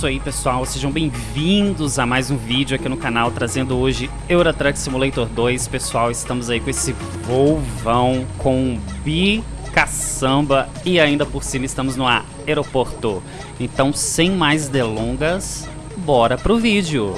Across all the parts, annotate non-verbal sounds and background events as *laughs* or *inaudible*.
isso aí, pessoal. Sejam bem-vindos a mais um vídeo aqui no canal, trazendo hoje Euro Truck Simulator 2. Pessoal, estamos aí com esse Volvão com bicaçamba e ainda por cima estamos no aeroporto. Então, sem mais delongas, bora pro vídeo.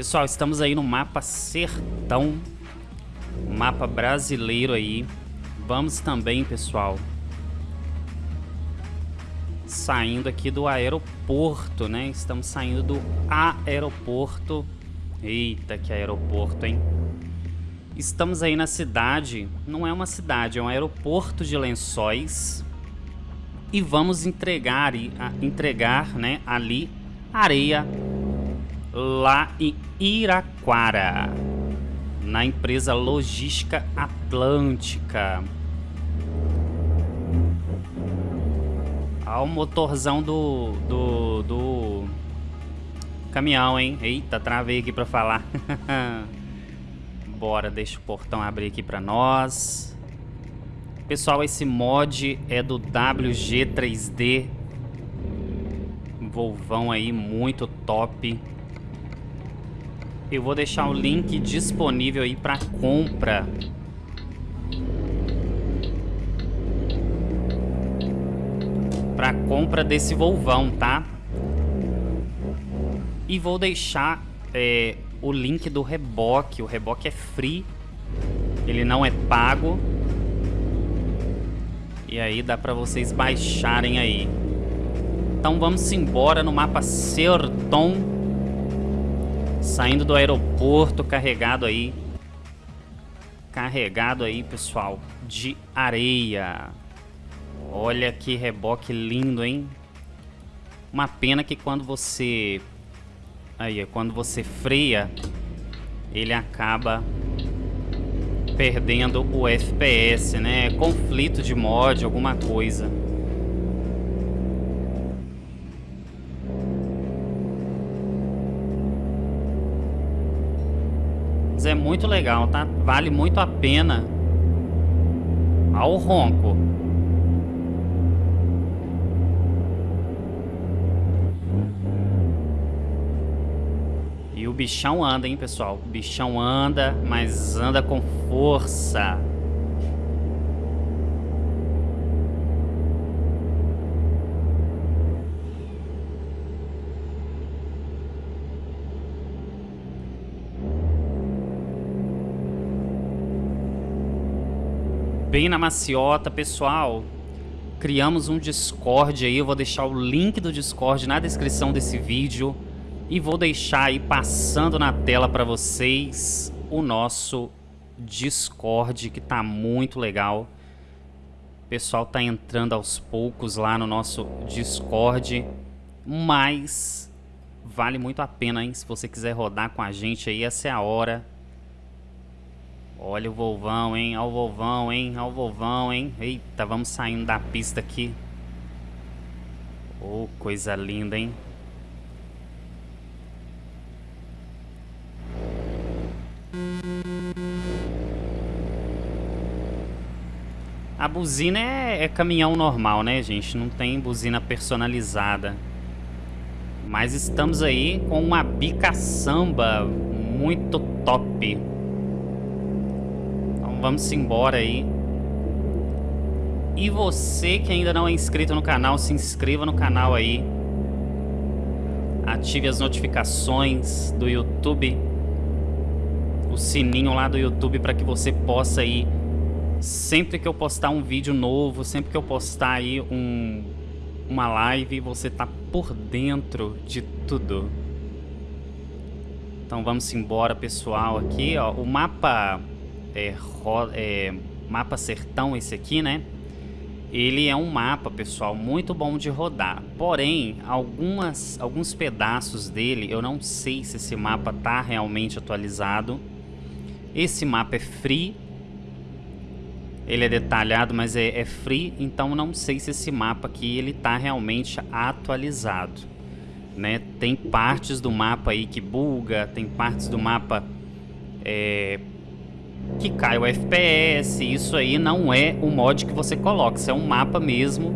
Pessoal, estamos aí no mapa Sertão, mapa brasileiro aí. Vamos também, pessoal, saindo aqui do aeroporto, né? Estamos saindo do aeroporto. Eita, que aeroporto, hein? Estamos aí na cidade, não é uma cidade, é um aeroporto de Lençóis. E vamos entregar, entregar né, ali areia lá em Iraquara, na empresa Logística Atlântica. Olha o motorzão do, do, do caminhão, hein? Eita, travei aqui pra falar. *laughs* Bora, deixa o portão abrir aqui pra nós. Pessoal, esse mod é do WG3D. Volvão aí, muito top. Eu vou deixar o link disponível aí para compra. Para compra desse Volvão, tá? E vou deixar é, o link do reboque. O reboque é free. Ele não é pago. E aí dá para vocês baixarem aí. Então vamos embora no mapa Serton. Saindo do aeroporto, carregado aí. Carregado aí, pessoal, de areia. Olha que reboque lindo, hein? Uma pena que quando você... Aí, quando você freia, ele acaba perdendo o FPS, né? Conflito de mod, alguma coisa. É muito legal, tá? Vale muito a pena ao ronco. E o bichão anda, hein, pessoal? O bichão anda, mas anda com força. Bem na maciota, pessoal. Criamos um Discord aí, eu vou deixar o link do Discord na descrição desse vídeo. E vou deixar aí passando na tela para vocês o nosso Discord, que tá muito legal. O pessoal tá entrando aos poucos lá no nosso Discord, mas vale muito a pena, hein? Se você quiser rodar com a gente aí, essa é a hora. Olha o Volvão, hein? Olha o Volvão, hein? Olha o Volvão, hein? Eita, vamos saindo da pista aqui. Oh, coisa linda, hein? A buzina é, é, caminhão normal, né, gente? Não tem buzina personalizada. Mas estamos aí com uma bica samba muito top vamos embora aí. E você que ainda não é inscrito no canal, se inscreva no canal aí. Ative as notificações do YouTube. O sininho lá do YouTube para que você possa aí sempre que eu postar um vídeo novo, sempre que eu postar aí um, uma live, você tá por dentro de tudo. Então vamos embora, pessoal, aqui, ó, o mapa é, é, mapa sertão esse aqui, né? Ele é um mapa, pessoal, muito bom de rodar. Porém, algumas, alguns pedaços dele, eu não sei se esse mapa tá realmente atualizado. Esse mapa é free. ele é detalhado, mas é, é free, então não sei se esse mapa aqui ele tá realmente atualizado, né? Tem partes do mapa aí que buga, tem partes do mapa é, que cai o FPS, isso aí não é o mod que você coloca, isso é um mapa mesmo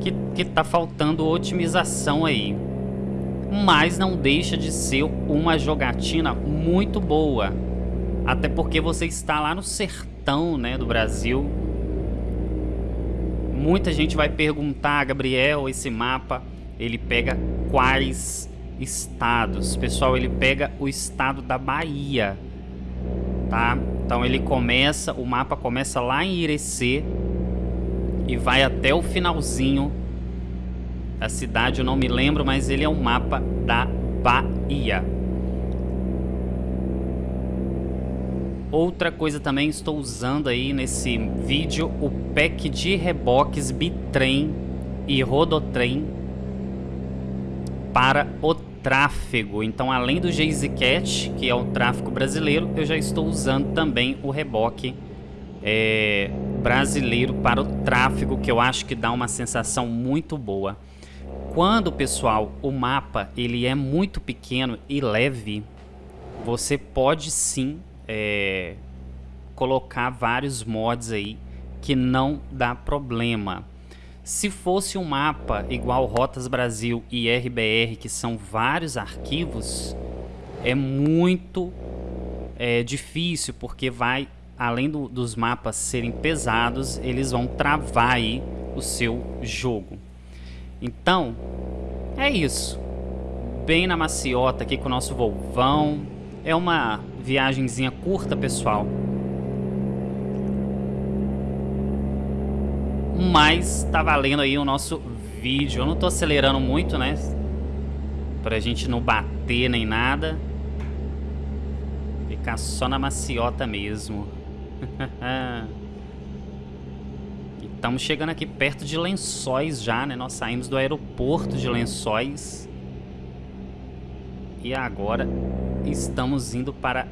que, que tá faltando otimização aí. Mas não deixa de ser uma jogatina muito boa, até porque você está lá no sertão né, do Brasil. Muita gente vai perguntar, Gabriel, esse mapa, ele pega quais estados? Pessoal, ele pega o estado da Bahia, tá? Então ele começa, o mapa começa lá em Irecê e vai até o finalzinho. A cidade eu não me lembro, mas ele é um mapa da Bahia. Outra coisa também, estou usando aí nesse vídeo o pack de reboques Bitrem e Rodotrem para o tráfego. Então, além do GeezyCat, que é o tráfego brasileiro, eu já estou usando também o reboque é, brasileiro para o tráfego, que eu acho que dá uma sensação muito boa. Quando, pessoal, o mapa ele é muito pequeno e leve, você pode sim é, colocar vários mods aí que não dá problema. Se fosse um mapa igual Rotas Brasil e RBR, que são vários arquivos, é muito é, difícil, porque vai, além do, dos mapas serem pesados, eles vão travar aí o seu jogo. Então, é isso. Bem na maciota aqui com o nosso Volvão. É uma viagenzinha curta, pessoal. Mas tá valendo aí o nosso vídeo. Eu não tô acelerando muito, né? Pra gente não bater nem nada. Ficar só na maciota mesmo. *laughs* Estamos chegando aqui perto de Lençóis já, né? Nós saímos do aeroporto de Lençóis. E agora estamos indo para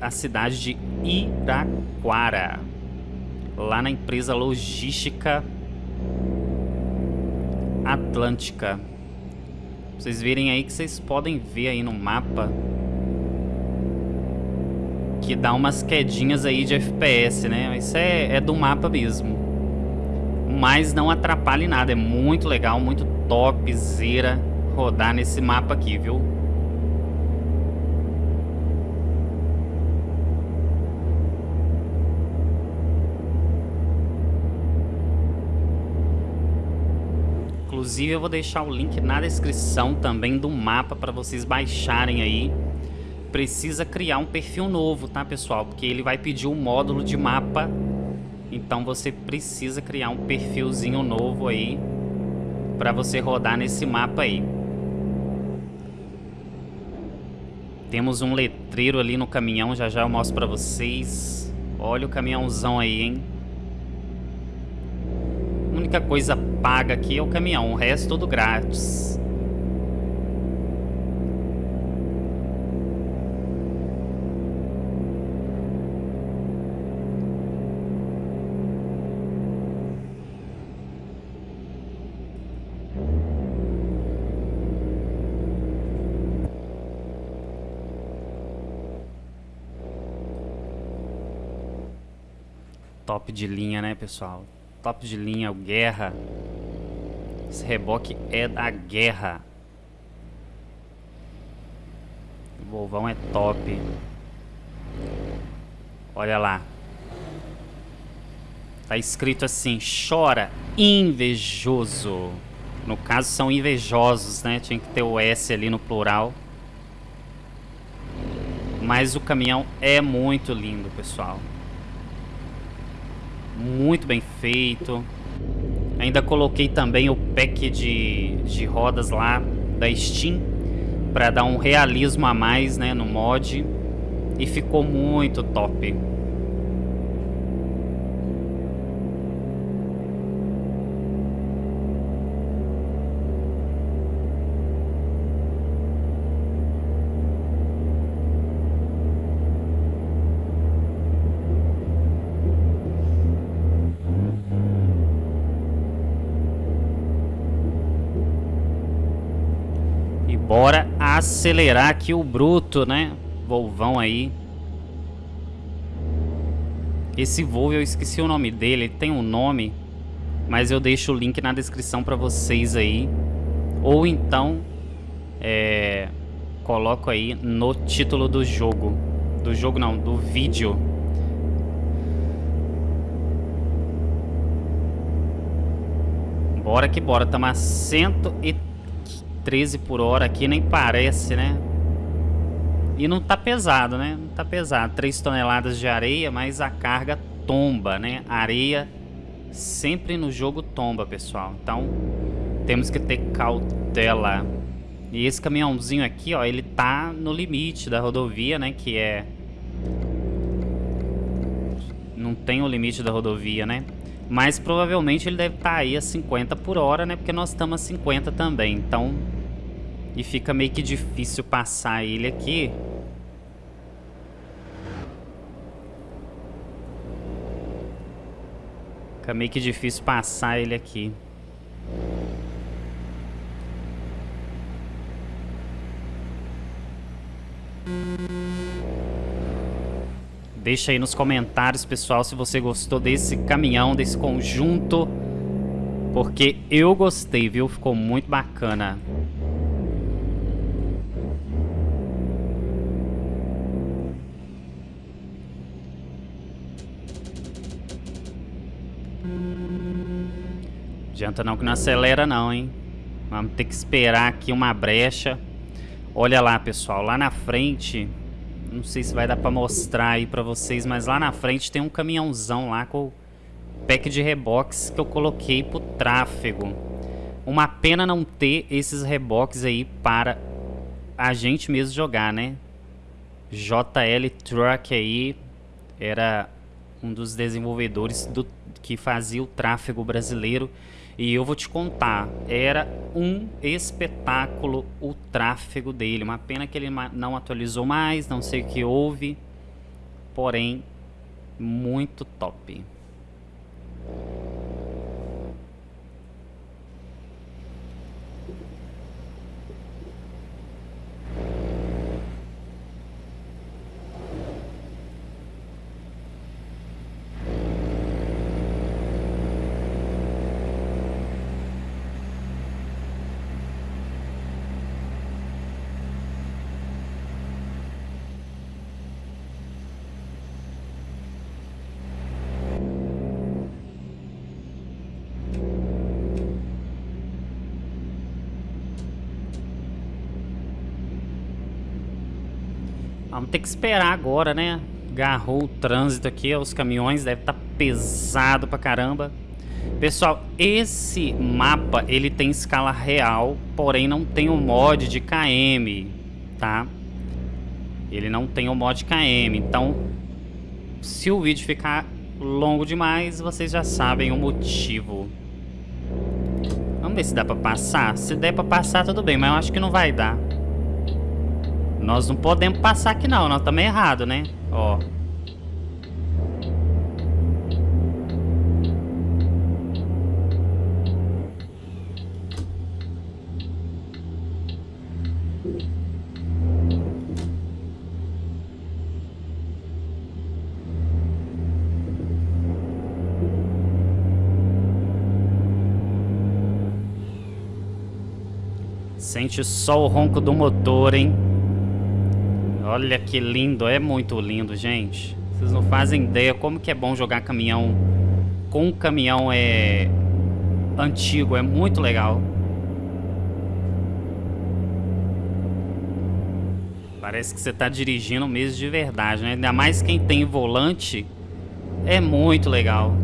a cidade de Iraquara, lá na empresa logística Atlântica. Vocês verem aí que vocês podem ver aí no mapa que dá umas quedinhas aí de FPS, né? Isso é, é do mapa mesmo. Mas não atrapalha em nada, é muito legal, muito topzera rodar nesse mapa aqui, viu? Inclusive eu vou deixar o link na descrição também do mapa para vocês baixarem aí. Precisa criar um perfil novo, tá pessoal? Porque ele vai pedir um módulo de mapa. Então você precisa criar um perfilzinho novo aí para você rodar nesse mapa aí. Temos um letreiro ali no caminhão, já já eu mostro para vocês. Olha o caminhãozão aí, hein? Única coisa paga aqui é o caminhão, o resto tudo grátis. Top de linha, né, pessoal? Top de linha, o Guerra. Esse reboque é da guerra. O Volvão é top. Olha lá. Tá escrito assim, chora invejoso. No caso são invejosos, né? Tinha que ter o S ali no plural. Mas o caminhão é muito lindo, pessoal muito bem feito. Ainda coloquei também o pack de, de rodas lá da Steam para dar um realismo a mais né, no mod. E ficou muito top. Bora acelerar aqui o bruto, né? Volvão aí. Esse Volvo, eu esqueci o nome dele, ele tem um nome, mas eu deixo o link na descrição para vocês aí. Ou então, é, coloco aí no título do jogo. Do jogo não, do vídeo. Bora que bora, estamos a 113 por hora aqui, nem parece, né? E não tá pesado, né? Não tá pesado. 3 toneladas de areia, mas a carga tomba, né? Areia sempre no jogo tomba, pessoal. Então, temos que ter cautela. E esse caminhãozinho aqui, ó, ele tá no limite da rodovia, né? Que é... Não tem o limite da rodovia, né? Mas provavelmente ele deve estar tá aí a 50 por hora, né? Porque nós estamos a 50 também. Então... E fica meio que difícil passar ele aqui. Fica meio que difícil passar ele aqui. Deixa aí nos comentários, pessoal, se você gostou desse caminhão, desse conjunto. Porque eu gostei, viu? Ficou muito bacana. Adianta não que não acelera não, hein? Vamos ter que esperar aqui uma brecha. Olha lá, pessoal, lá na frente... Não sei se vai dar pra mostrar aí pra vocês, mas lá na frente tem um caminhãozão lá com o pack de reboques que eu coloquei pro tráfego. Uma pena não ter esses reboques aí para a gente mesmo jogar, né? JL Truck aí era um dos desenvolvedores do, que fazia o tráfego brasileiro e eu vou te contar, era um espetáculo o tráfego dele. Uma pena que ele não atualizou mais, não sei o que houve. Porém, muito top. Vamos ter que esperar agora, né? Agarrou o trânsito aqui, os caminhões devem estar tá pesado pra caramba. Pessoal, esse mapa, ele tem escala real, porém não tem o mod de KM, tá? Ele não tem o mod KM, então se o vídeo ficar longo demais, vocês já sabem o motivo. Vamos ver se dá pra passar. Se der pra passar, tudo bem, mas eu acho que não vai dar. Nós não podemos passar aqui não, nós estamos errados, né? Ó. Sente só o ronco do motor, hein? Olha que lindo, é muito lindo, gente. Vocês não fazem ideia como que é bom jogar caminhão com caminhão é antigo, é muito legal. Parece que você está dirigindo mesmo de verdade, né? Ainda mais quem tem volante, é muito legal.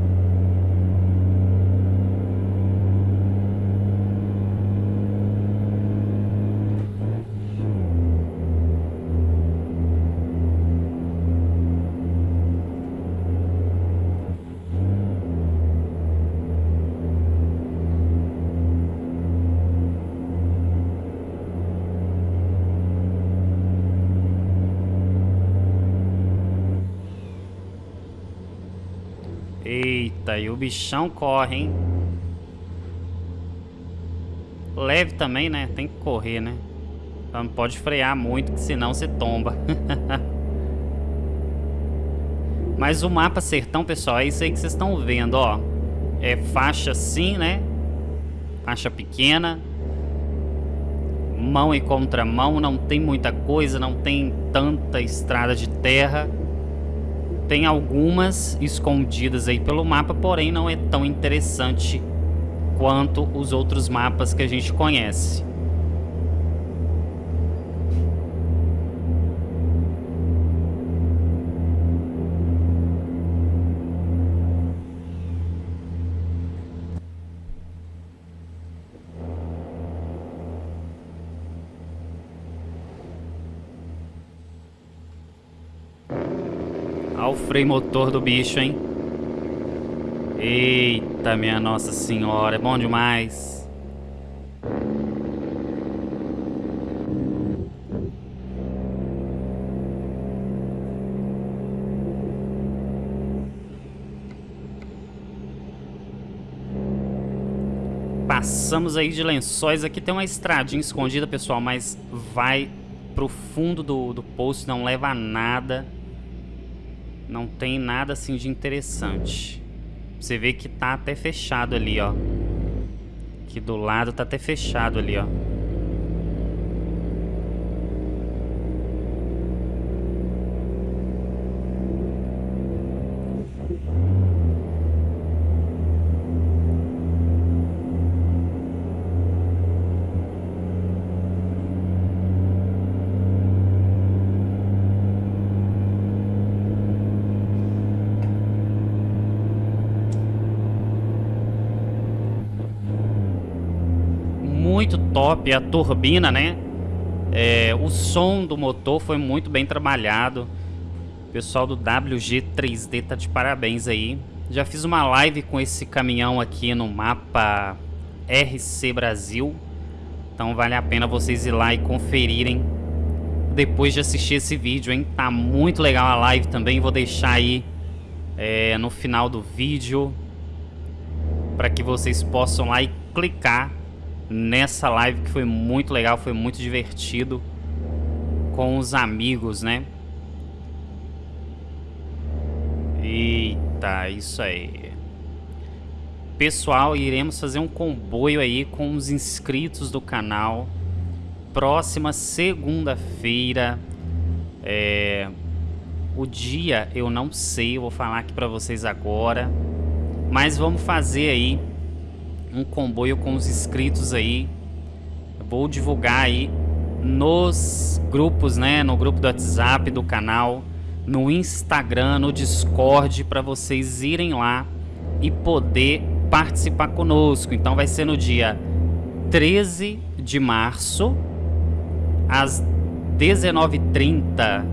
Eita, e o bichão corre, hein? Leve também, né? Tem que correr, né? Não pode frear muito, que senão você tomba. *laughs* Mas o mapa sertão, pessoal, é isso aí que vocês estão vendo, ó. É faixa assim, né? Faixa pequena. Mão e contramão, não tem muita coisa, não tem tanta estrada de terra. Tem algumas escondidas aí pelo mapa, porém não é tão interessante quanto os outros mapas que a gente conhece. Freio motor do bicho, hein? Eita, minha Nossa Senhora, é bom demais. Passamos aí de lençóis. Aqui tem uma estradinha escondida, pessoal, mas vai pro fundo do, do poço, não leva a nada. Não tem nada assim de interessante. Você vê que tá até fechado ali, ó. Aqui do lado tá até fechado ali, ó. Top a turbina, né? É, o som do motor foi muito bem trabalhado. O pessoal do WG3D tá de parabéns aí. Já fiz uma live com esse caminhão aqui no mapa RC Brasil. Então vale a pena vocês ir lá e conferirem depois de assistir esse vídeo, hein? Tá muito legal a live também. Vou deixar aí é, no final do vídeo para que vocês possam lá e clicar nessa live que foi muito legal, foi muito divertido com os amigos, né? Eita, isso aí. Pessoal, iremos fazer um comboio aí com os inscritos do canal. Próxima segunda-feira. É... O dia eu não sei, eu vou falar aqui pra vocês agora. Mas vamos fazer aí um comboio com os inscritos aí. Eu vou divulgar aí nos grupos, né? No grupo do WhatsApp do canal, no Instagram, no Discord, para vocês irem lá e poder participar conosco. Então vai ser no dia 13 de março, às 19h30,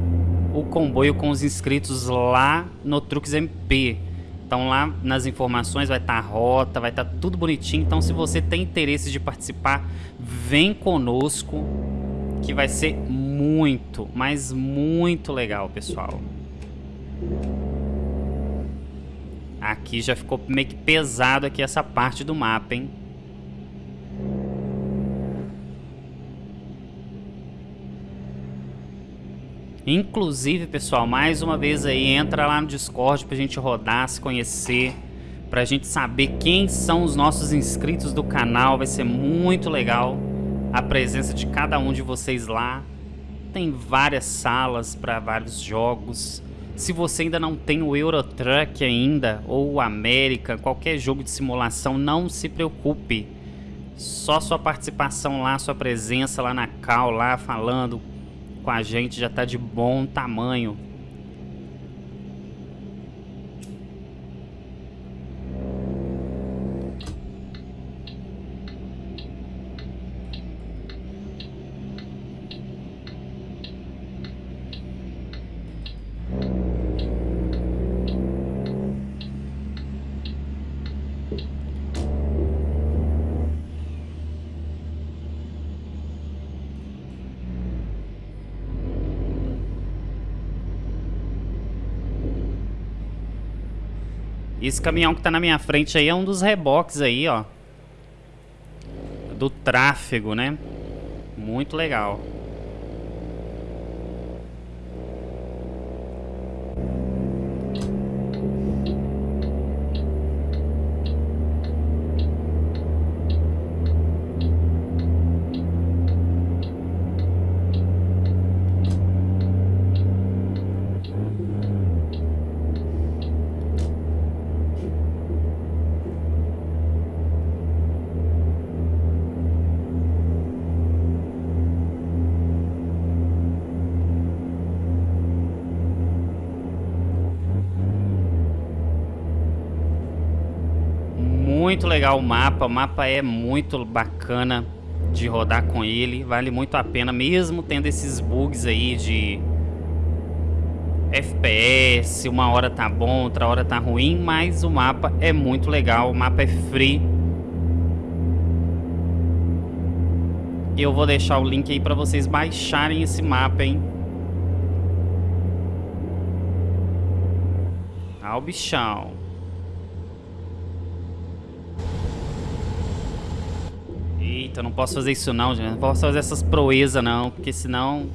o comboio com os inscritos lá no Truques MP. Então lá nas informações vai estar tá a rota, vai estar tá tudo bonitinho. Então se você tem interesse de participar, vem conosco que vai ser muito, mas muito legal, pessoal. Aqui já ficou meio que pesado aqui essa parte do mapa, hein? Inclusive, pessoal, mais uma vez aí, entra lá no Discord pra gente rodar, se conhecer, pra gente saber quem são os nossos inscritos do canal. Vai ser muito legal a presença de cada um de vocês lá. Tem várias salas para vários jogos. Se você ainda não tem o Euro Truck ainda, ou o América, qualquer jogo de simulação, não se preocupe. Só sua participação lá, sua presença lá na cal, lá falando, com a gente já está de bom tamanho. Esse caminhão que tá na minha frente aí é um dos reboques aí, ó. Do tráfego, né? Muito legal. Muito legal o mapa, o mapa é muito bacana de rodar com ele, vale muito a pena, mesmo tendo esses bugs aí de FPS, uma hora tá bom, outra hora tá ruim, mas o mapa é muito legal, o mapa é free. Eu vou deixar o link aí para vocês baixarem esse mapa, hein? Ah, o bichão. Eita, não posso fazer isso não, gente. Não posso fazer essas proezas não, porque senão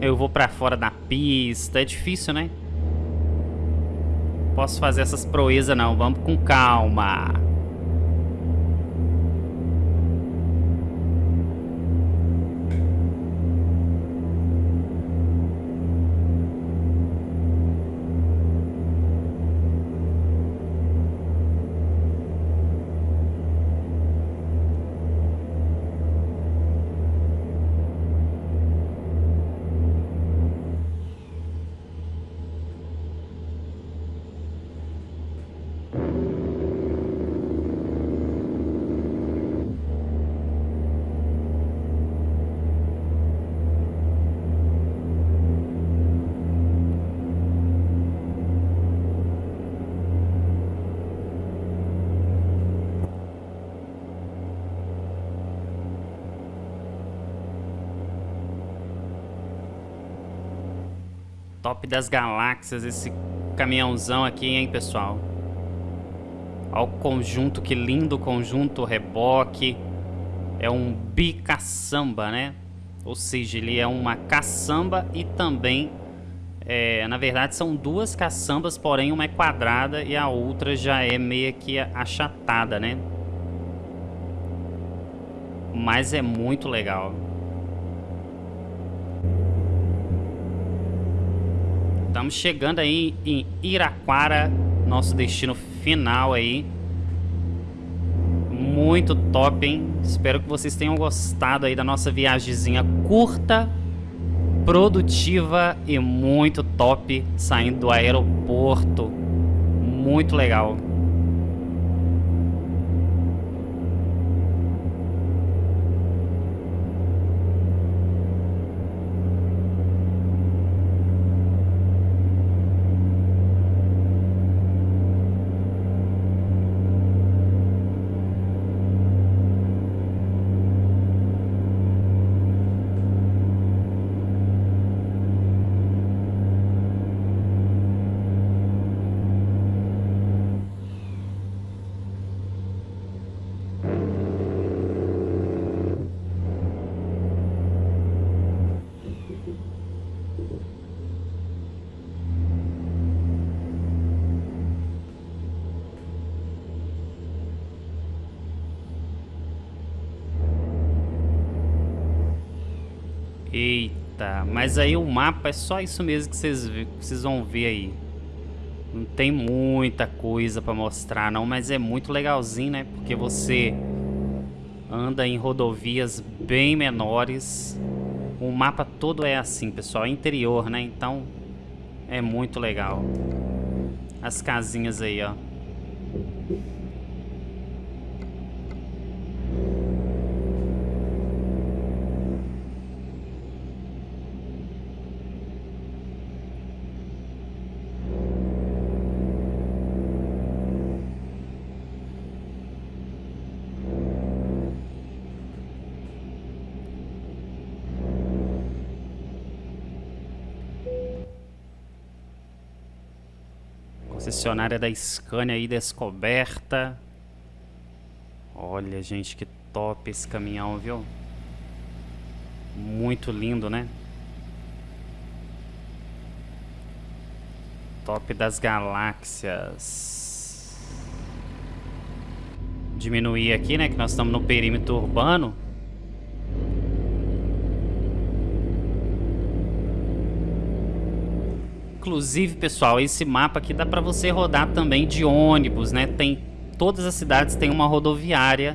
eu vou pra fora da pista. É difícil, né? Posso fazer essas proezas não. Vamos com calma. Top das galáxias esse caminhãozão aqui, hein, pessoal? Olha o conjunto, que lindo conjunto, reboque. É um bicaçamba, né? Ou seja, ele é uma caçamba e também... É, na verdade, são duas caçambas, porém uma é quadrada e a outra já é meio que achatada, né? Mas é muito legal. Estamos chegando aí em Iraquara, nosso destino final aí. Muito top, hein? Espero que vocês tenham gostado aí da nossa viagemzinha curta, produtiva e muito top, saindo do aeroporto. Muito legal. Eita, mas aí o mapa é só isso mesmo que vocês, vocês vão ver aí. Não tem muita coisa pra mostrar não, mas é muito legalzinho, né? Porque você anda em rodovias bem menores. O mapa todo é assim, pessoal, é interior, né? Então é muito legal. As casinhas aí, ó. Concessionária da Scania aí descoberta. Olha, gente, que top esse caminhão, viu? Muito lindo, né? Top das galáxias. Diminuir aqui, né? Que nós estamos no perímetro urbano. Inclusive, pessoal, esse mapa aqui dá para você rodar também de ônibus, né? Tem todas as cidades têm uma rodoviária.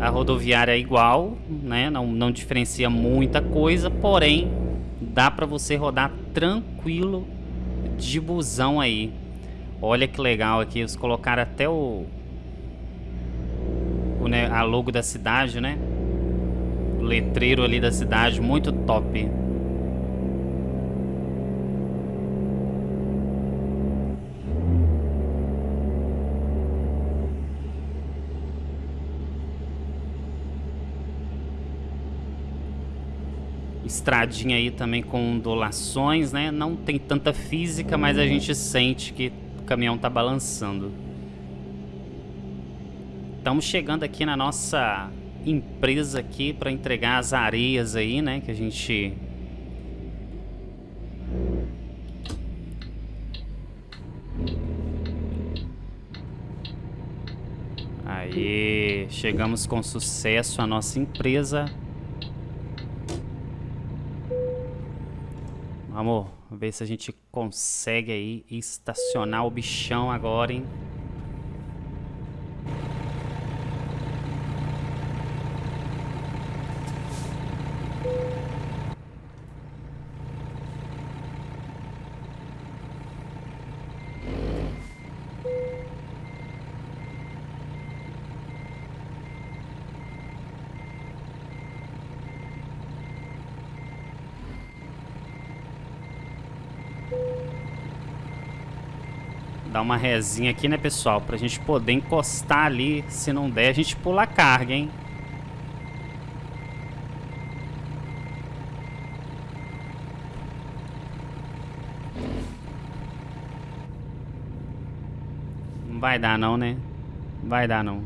A rodoviária é igual, né? Não, não diferencia muita coisa, porém dá para você rodar tranquilo de busão aí. Olha que legal aqui, eles colocaram até o o, né, a logo da cidade, né? O letreiro ali da cidade, muito top. Estradinha aí também com ondulações, né? Não tem tanta física, mas a gente sente que o caminhão tá balançando. Estamos chegando aqui na nossa empresa aqui para entregar as areias aí, né? Que a gente... Aí, chegamos com sucesso à nossa empresa. Vamos ver se a gente consegue aí estacionar o bichão agora, hein? Dar uma rezinha aqui, né, pessoal? Pra gente poder encostar ali. Se não der, a gente pula a carga, hein? Não vai dar não, né? Vai dar não.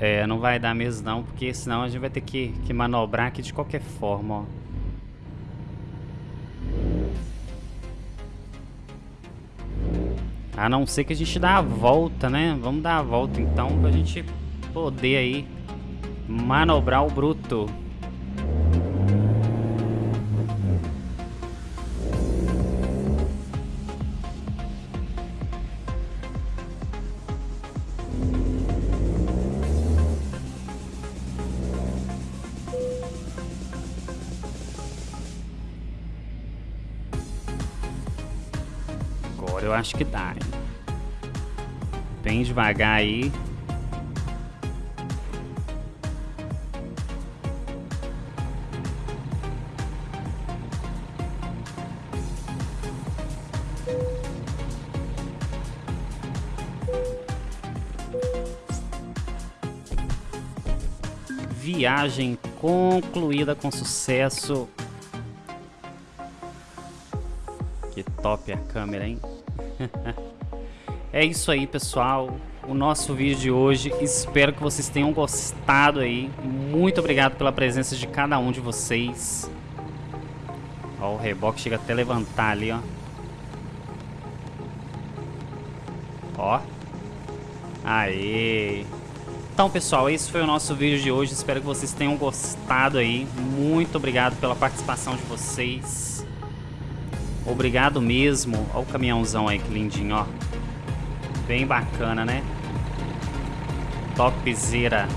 É, não vai dar mesmo não, porque senão a gente vai ter que, que manobrar aqui de qualquer forma, ó. A não ser que a gente dá a volta, né? Vamos dar a volta então pra gente poder aí manobrar o bruto. Acho que dá, hein? Bem devagar aí. Viagem concluída com sucesso. Que top a câmera, hein? *laughs* é isso aí, pessoal. O nosso vídeo de hoje. Espero que vocês tenham gostado aí. Muito obrigado pela presença de cada um de vocês. Ó, o reboque chega até levantar ali, ó. Ó. Aê. Então, pessoal, esse foi o nosso vídeo de hoje. Espero que vocês tenham gostado aí. Muito obrigado pela participação de vocês. Obrigado mesmo. Olha o caminhãozão aí, que lindinho, ó. Bem bacana, né? Topzera.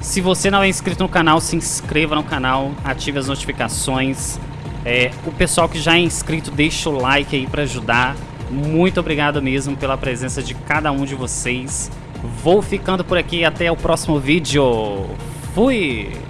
Se você não é inscrito no canal, se inscreva no canal, ative as notificações. É, o pessoal que já é inscrito, deixa o like aí para ajudar. Muito obrigado mesmo pela presença de cada um de vocês. Vou ficando por aqui até o próximo vídeo. Fui!